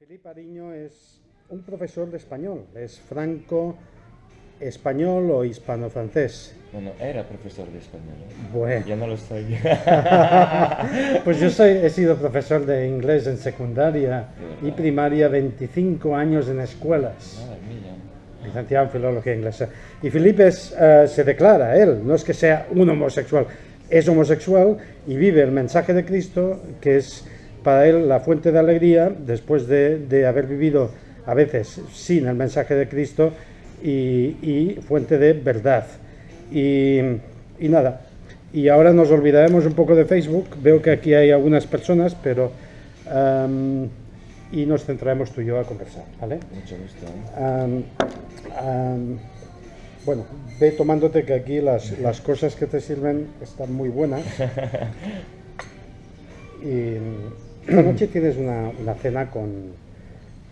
Felipe Ariño es un profesor de español, es franco español o hispano-francés. Bueno, era profesor de español. ¿eh? Bueno, Ya no lo estoy. pues yo soy, he sido profesor de inglés en secundaria y primaria 25 años en escuelas, Madre mía. licenciado en filología inglesa. Y Felipe es, eh, se declara, él, no es que sea un homosexual, es homosexual y vive el mensaje de Cristo, que es para él la fuente de alegría después de, de haber vivido a veces sin el mensaje de Cristo y, y fuente de verdad. Y, y nada, y ahora nos olvidaremos un poco de Facebook, veo que aquí hay algunas personas, pero... y nos centraremos tú y yo a conversar, ¿vale? Mucho gusto. ¿eh? Bueno, ve tomándote que aquí las, las cosas que te sirven están muy buenas. Y esta noche tienes una, una cena con,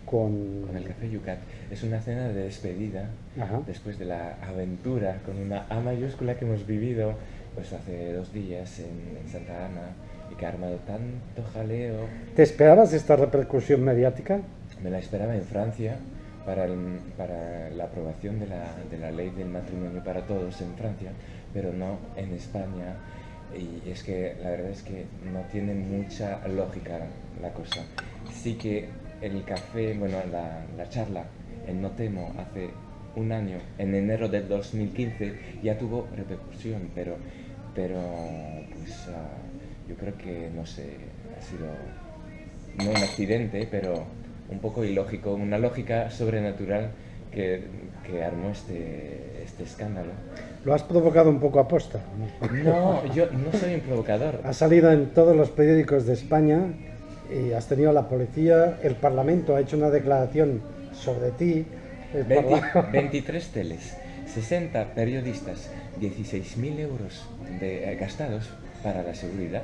con... Con el café Yucat. Es una cena de despedida Ajá. después de la aventura con una A mayúscula que hemos vivido pues hace dos días en, en Santa Ana y que ha armado tanto jaleo. ¿Te esperabas esta repercusión mediática? Me la esperaba en Francia para, el- para la aprobación de la, de la ley del matrimonio para todos en Francia, pero no en España. Y es que la verdad es que no tiene mucha lógica la cosa. Sí que el café, bueno, la, la charla en Notemo hace un año, en enero del 2015, ya tuvo repercusión, pero, pero pues ah, yo creo que, no sé, ha sido no un accidente, pero un poco ilógico, una lógica sobrenatural que, que armó este, este escándalo. Lo has provocado un poco aposta. ¿no? No, yo no soy un provocador. Has salido en todos los periódicos de España y has tenido la policía, el Parlamento ha hecho una declaración sobre ti. el 20 Parla- 23 teles, 60 periodistas, 16.000 euros de, eh, gastados para la seguridad.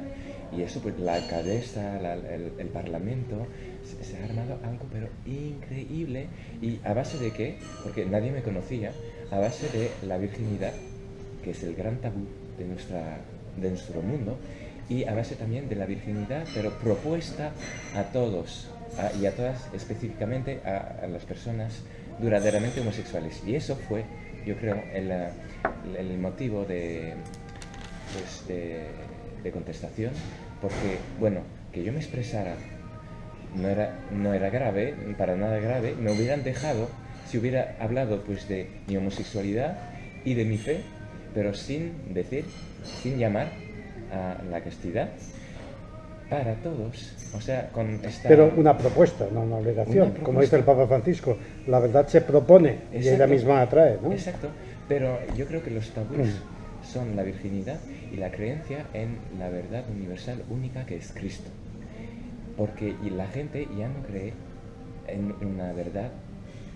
Y eso, pues la alcaldesa, el, parlamento, se, ha armado algo pero increíble. ¿Y a base de qué? Porque nadie me conocía. A base de la virginidad, que es el gran tabú de, nuestra, de nuestro mundo. Y a base también de la virginidad, pero propuesta a todos y a todas específicamente a, las personas duraderamente homosexuales. Y eso fue, yo creo, el, el motivo de, pues, de, de contestación, porque, bueno, que yo me expresara no era, no era grave, para nada grave, me hubieran dejado si hubiera hablado pues de mi homosexualidad y de mi fe, pero sin decir, sin llamar a la castidad para todos. O sea, con esta... Pero una propuesta, no una obligación. Una Como dice el Papa Francisco, la verdad se propone y ella misma atrae, ¿no? Exacto, pero yo creo que los tabús son la virginidad y la creencia en la verdad universal única que es Cristo. Porque y la gente ya no cree en una verdad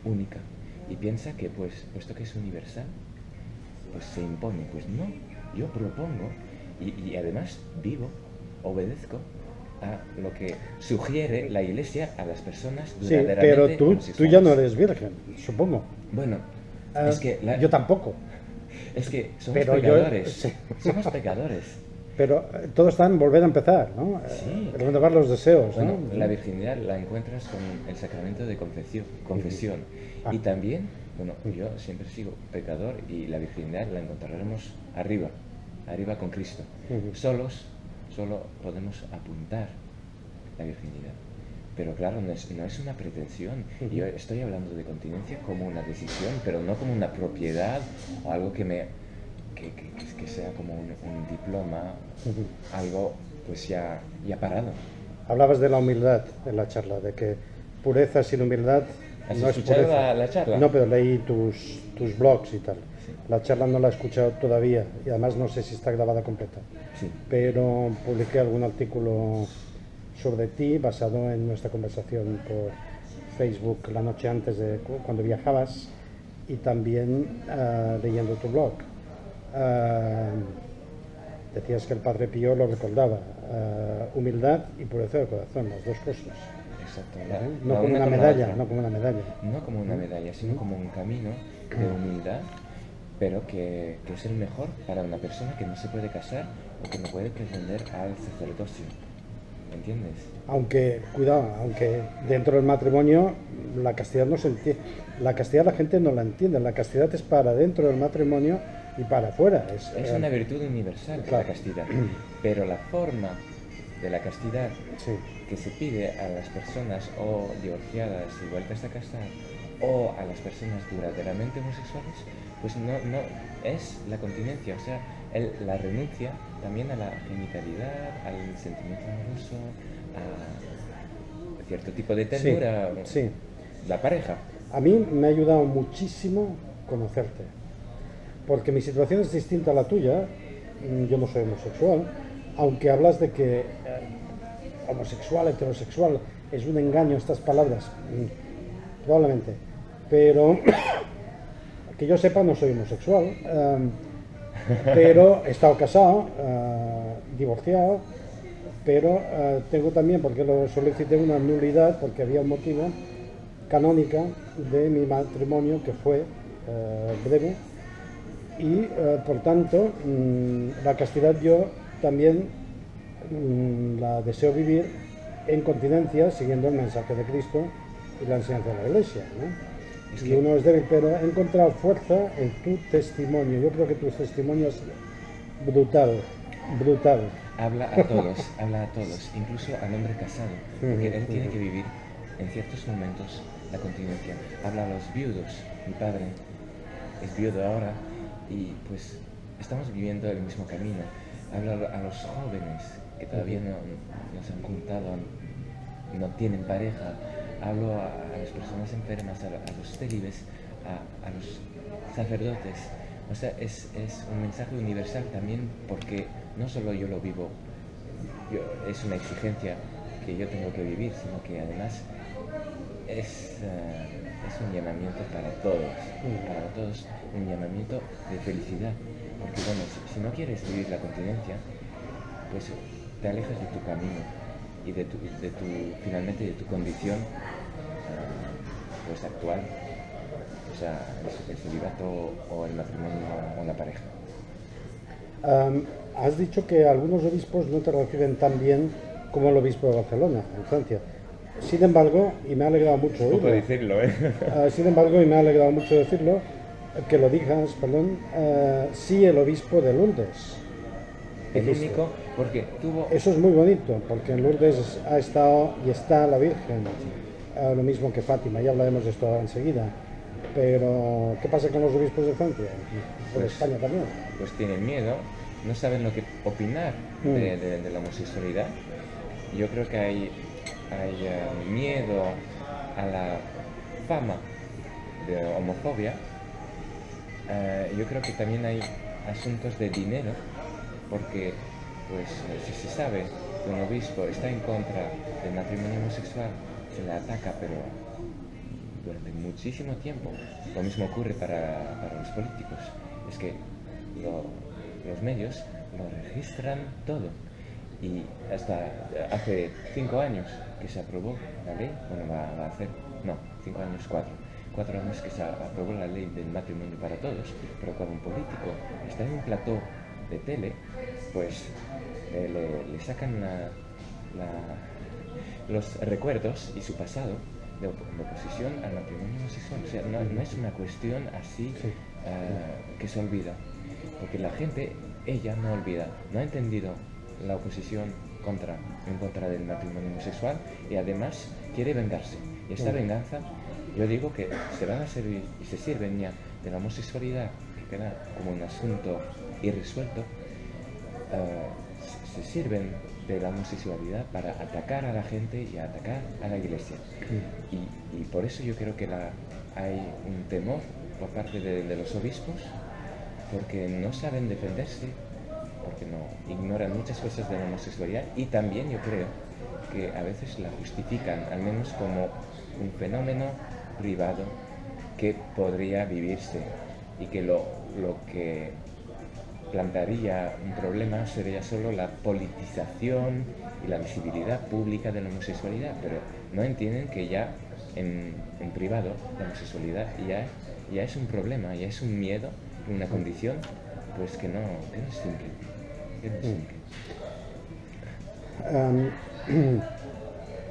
única y piensa que pues puesto que es universal, pues se impone. Pues no, yo propongo y, y además vivo, obedezco a lo que sugiere la Iglesia a las personas Sí, pero tú, tú ya no eres virgen, supongo. Bueno, Ah, es que la- Yo tampoco. Es que somos Pero yo- pecadores. sí. Somos pecadores. Pero eh, todo está en volver a empezar, ¿no? Eh, Sí. Renovar los deseos, Bueno, ¿no? la virginidad la encuentras con el sacramento de confesión. confesión. Ah. Y también, bueno, yo siempre sigo pecador y la virginidad la encontraremos arriba, arriba con Cristo. Solos, solo podemos apuntar la virginidad. Pero claro, no es, no es una pretensión. Yo estoy hablando de continencia como una decisión, pero no como una propiedad o algo que me que, que- que sea como un, un diploma, algo pues ya, ya parado. Hablabas de la humildad en la charla, de que pureza sin humildad ¿Has no es pureza. la- la charla? No, pero leí tus, tus blogs y tal. Sí. La charla no la he escuchado todavía y además no sé si está grabada completa. Sí. Pero publiqué algún artículo sobre ti basado en nuestra conversación por Facebook la noche antes de cu- cuando viajabas y también ah, leyendo tu blog. Ah, decías que el Padre Pío lo recordaba, ah, humildad y pureza de corazón, las dos cosas. Exacto. la- ¿eh? No la como una medalla, no como una medalla. No como una medalla, sino como un camino de humildad, pero que, que es el mejor para una persona que no se puede casar o que no puede pretender al sacerdocio. ¿Me entiendes? Aunque, cuidado, aunque dentro del matrimonio la castidad no se entiende. La castidad la gente no la entiende. La castidad es para dentro del matrimonio y para afuera. Es, Es eh, una virtud universal Claro. la castidad, pero la forma de la castidad sí. que se pide a las personas o divorciadas y vueltas a casar o a las personas duraderamente homosexuales, pues no, no es la continencia, o sea, el- la renuncia también a la genitalidad, al sentimiento amoroso, a cierto tipo de ternura, sí. la pareja. A mí me ha ayudado muchísimo conocerte, porque mi situación es distinta a la tuya. Mm, Yo no soy homosexual, aunque hablas de que eh, homosexual, heterosexual, es un engaño estas palabras, mm, probablemente. Pero que yo sepa no soy homosexual, em, pero he estado casado, eh, divorciado, pero eh, tengo también, porque lo solicité, una nulidad, porque había un motivo canónica de mi matrimonio que fue eh, breve y por tanto mm, la castidad yo también mm, la deseo vivir en continencia siguiendo el mensaje de Cristo y la enseñanza de la Iglesia. Es que- uno es débil, pero he encontrado fuerza en tu testimonio. Yo creo que tu testimonio es brutal, brutal. Habla a todos, habla a todos, incluso al hombre casado, porque él tiene que vivir en ciertos momentos la continencia. Habla a los viudos, mi padre es viudo ahora y pues estamos viviendo el mismo camino. Habla a los jóvenes que todavía no, no se han juntado, no tienen pareja. Hablo a, las personas enfermas, a, los célibes, a, a los sacerdotes. O sea, es, es un mensaje universal también porque no solo yo lo vivo, yo- es una exigencia que yo tengo que vivir, sino que además es, eh, es un llamamiento para todos, para todos, un llamamiento de felicidad. Porque bueno, si, si no quieres vivir la continencia, pues te alejas de tu camino y de tu, de tu finalmente de tu condición actual, o sea, el, el celibato o el matrimonio o la pareja. Has dicho que algunos obispos no te reciben tan bien como el obispo de Barcelona, en Francia. Sin embargo, y me ha alegrado mucho oírlo, decirlo, ¿eh? ah, sin embargo, y me ha alegrado mucho decirlo, que lo digas, perdón, ah, sí el obispo de Lourdes. El único, porque tuvo... Eso es muy bonito, porque en Lourdes ha estado y está la Virgen, lo mismo que Fátima, ya hablaremos de esto ahora enseguida. Pero, ¿qué pasa con los obispos de Francia? Por Pues- España también. pues tienen miedo, no saben lo que opinar Mm. de, de- de la homosexualidad. Yo creo que hay, hay eh, miedo a la fama de homofobia. Eh, yo creo que también hay asuntos de dinero, porque pues si se sabe que un obispo está en contra del matrimonio homosexual, le ataca, pero durante muchísimo tiempo. Lo mismo ocurre para, para los políticos. Es que lo- los medios lo registran todo. Y hasta hace cinco años que se aprobó la ley, bueno, va, va a hacer, no, cinco años, cuatro. Cuatro años que se aprobó la ley del matrimonio para todos, pero cuando un político está en un plató de tele, pues eh, le, le sacan la- la- los recuerdos y su pasado de, op- de oposición al matrimonio homosexual. O sea, no, no es una cuestión así Sí. eh, que se olvida. Porque la gente, ella no olvida, no ha entendido la oposición contra, en contra del matrimonio homosexual y además quiere vengarse. Y esta Mm. venganza, yo digo que se van a servir y se sirven ya de la homosexualidad, que queda como un asunto irresuelto, se se sirven de la homosexualidad para atacar a la gente y atacar a la iglesia. Y, y por eso yo creo que la- hay un temor por parte de, de los obispos, porque no saben defenderse, porque no ignoran muchas cosas de la homosexualidad y también yo creo que a veces la justifican, al menos como un fenómeno privado que podría vivirse y que lo, lo que plantearía un problema sería solo la politización y la visibilidad pública de la homosexualidad, pero no entienden que ya en, en privado la homosexualidad ya, ya es un problema, ya es un miedo, una condición, pues que no, que no es simple. que no es simple. Am,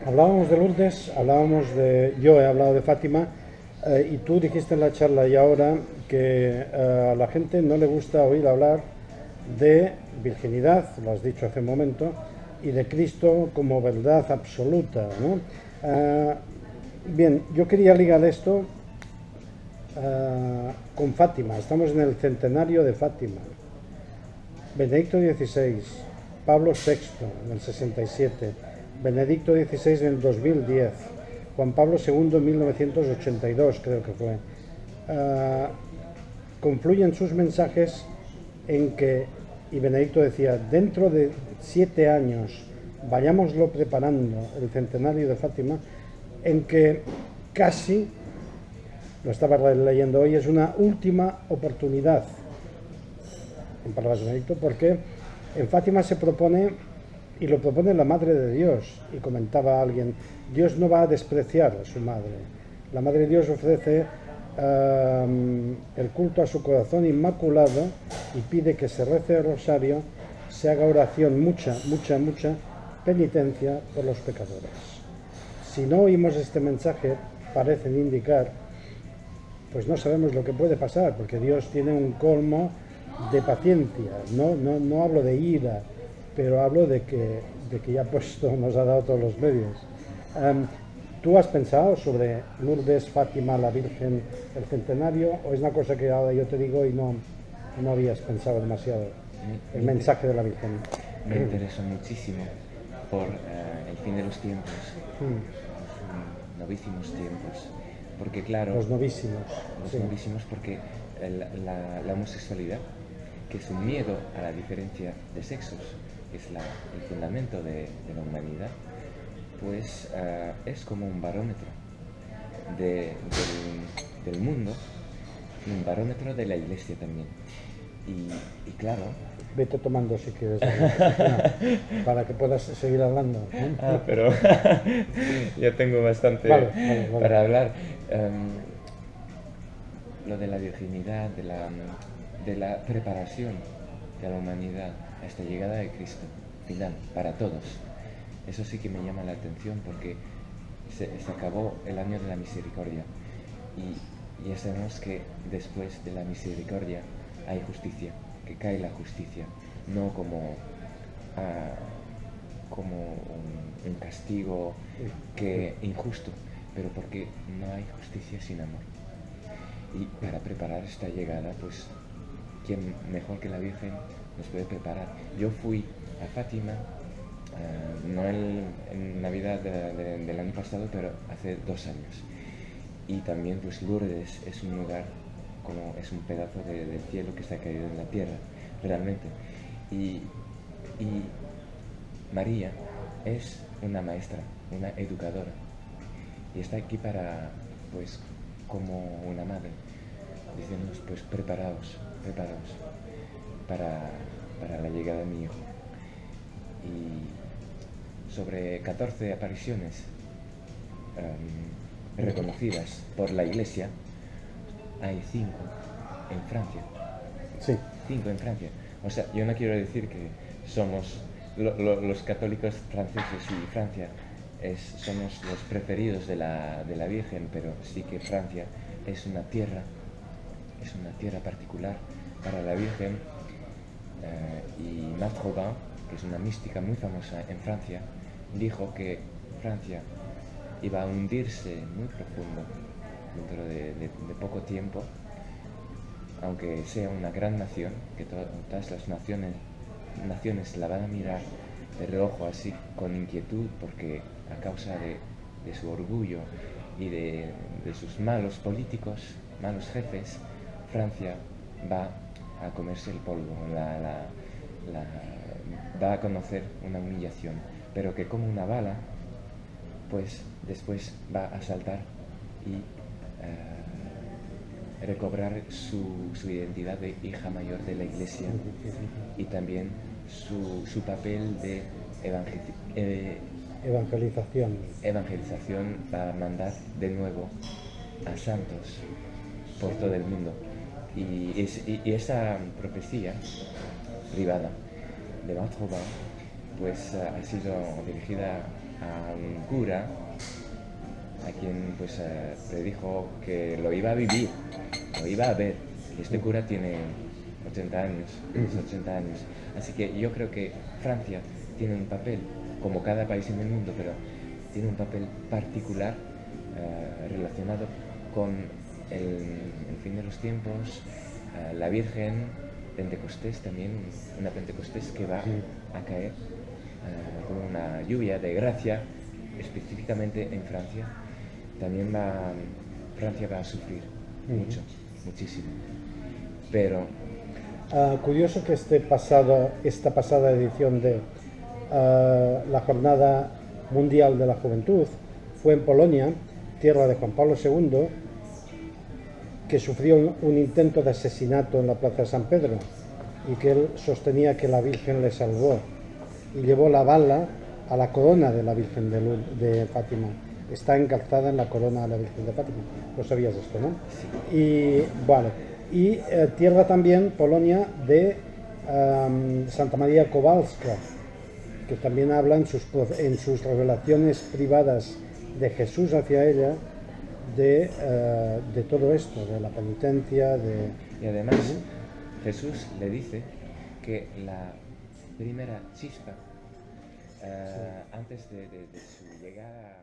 hablábamos de Lourdes, hablábamos de, yo he hablado de Fátima, eh, y tú dijiste en la charla y ahora que eh, a la gente no le gusta oír hablar de virginidad, lo has dicho hace un momento, y de Cristo como verdad absoluta. ¿no? Eh, bien, yo quería ligar esto con Fátima, estamos en el centenario de Fátima. Benedicto XVI, Pablo VI en el 67, Benedicto XVI en el 2010, Juan Pablo II en 1982 creo que fue. Ah, confluyen sus mensajes en que, y Benedicto decía, dentro de siete años vayámoslo preparando el centenario de Fátima, en que casi, lo estaba leyendo hoy, es una última oportunidad, en palabras de Benedicto, porque en Fátima se propone y lo propone la Madre de Dios. Y comentaba alguien, Dios no va a despreciar a su Madre. La Madre de Dios ofrece el culto a su corazón inmaculado y pide que se rece el rosario, se haga oración, mucha, mucha, mucha penitencia por los pecadores. Si no oímos este mensaje, parecen indicar, pues no sabemos lo que puede pasar, porque Dios tiene un colmo de paciencia, no, no, no hablo de ira, pero hablo de que, de que ya puesto nos ha dado todos los medios. ¿Tú has pensado sobre Lourdes, Fátima, la Virgen, el centenario, o es una cosa que ahora yo te digo y no, no habías pensado demasiado? El mensaje de la Virgen. Me interesó muchísimo por eh, el fin de los tiempos, mm. los novísimos tiempos, porque claro... Los novísimos. Los novísimos porque la, la homosexualidad que es un miedo a la diferencia de sexos, es el fundamento de, la humanidad, pues eh, es como un barómetro del, mundo y un barómetro de la iglesia también. Y, claro... Vete tomando si quieres, para que puedas seguir hablando. Ah, pero ya tengo bastante para hablar. Em, lo de la virginidad, de la de la preparación de la humanidad a esta llegada de Cristo final para todos. Eso sí que me llama la atención porque se, acabó el año de la misericordia y ya sabemos que después de la misericordia hay justicia, que cae la justicia, no como, ah, como un, un, castigo que injusto, pero porque no hay justicia sin amor. Y para preparar esta llegada, pues ¿quién mejor que la Virgen nos puede preparar? Yo fui a Fátima, eh, no en, Navidad del año pasado, pero hace dos años. Y también pues Lourdes es un lugar como es un pedazo del cielo que está caído en la tierra, realmente. Y, y María es una maestra, una educadora. Y está aquí para, pues, como una madre, diciéndonos, pues, preparaos, preparados para, para la llegada de mi hijo. Sobre 14 apariciones em, reconocidas por la iglesia, hay 5 en Francia. Sí. 5 en Francia. O sea, yo no quiero decir que somos los católicos franceses y Francia es, somos los preferidos de la, de la Virgen, pero sí que Francia es una tierra es una tierra particular para la Virgen eh, y Marthe Robin, que es una mística muy famosa en Francia, dijo que Francia iba a hundirse muy profundo dentro de, poco tiempo, aunque sea una gran nación, que todas las naciones, naciones la van a mirar de reojo así con inquietud porque a causa de, su orgullo y de, de sus malos políticos, malos jefes, Francia va a comerse el polvo, va a conocer una humillación, pero que como una bala, pues después va a saltar y eh, recobrar su, identidad de hija mayor de la iglesia y también su, papel de eh, evangelización. Evangelización va a mandar de nuevo a santos por todo el mundo. Y, esa profecía privada de Marthe pues eh, ha sido dirigida a un cura a quien pues eh, predijo que lo iba a vivir, lo iba a ver. Este cura tiene 80 años, 80 años. Así que yo creo que Francia tiene un papel, como cada país en el mundo, pero tiene un papel particular eh, relacionado con el, fin de los tiempos, eh, la Virgen, Pentecostés también, una Pentecostés que va a caer eh, con una lluvia de gracia, específicamente en Francia. También va, Francia va a sufrir mucho, muchísimo. Pero... Ah, curioso que este pasado, esta pasada edición de ah, la Jornada Mundial de la Juventud fue en Polonia, tierra de Juan Pablo II, que sufrió un, intento de asesinato en la Plaza de San Pedro y que él sostenía que la Virgen le salvó y llevó la bala a la corona de la Virgen de, Fátima. Está encalzada en la corona de la Virgen de Fátima. Lo sabías esto, ¿no? Y bueno, y eh, tierra también, Polonia, de Santa María Kowalska, que también habla en sus, en sus revelaciones privadas de Jesús hacia ella, de, eh, de todo esto, de la penitencia, de... Y además Jesús le dice que la primera chispa, eh, antes de, de, de su llegada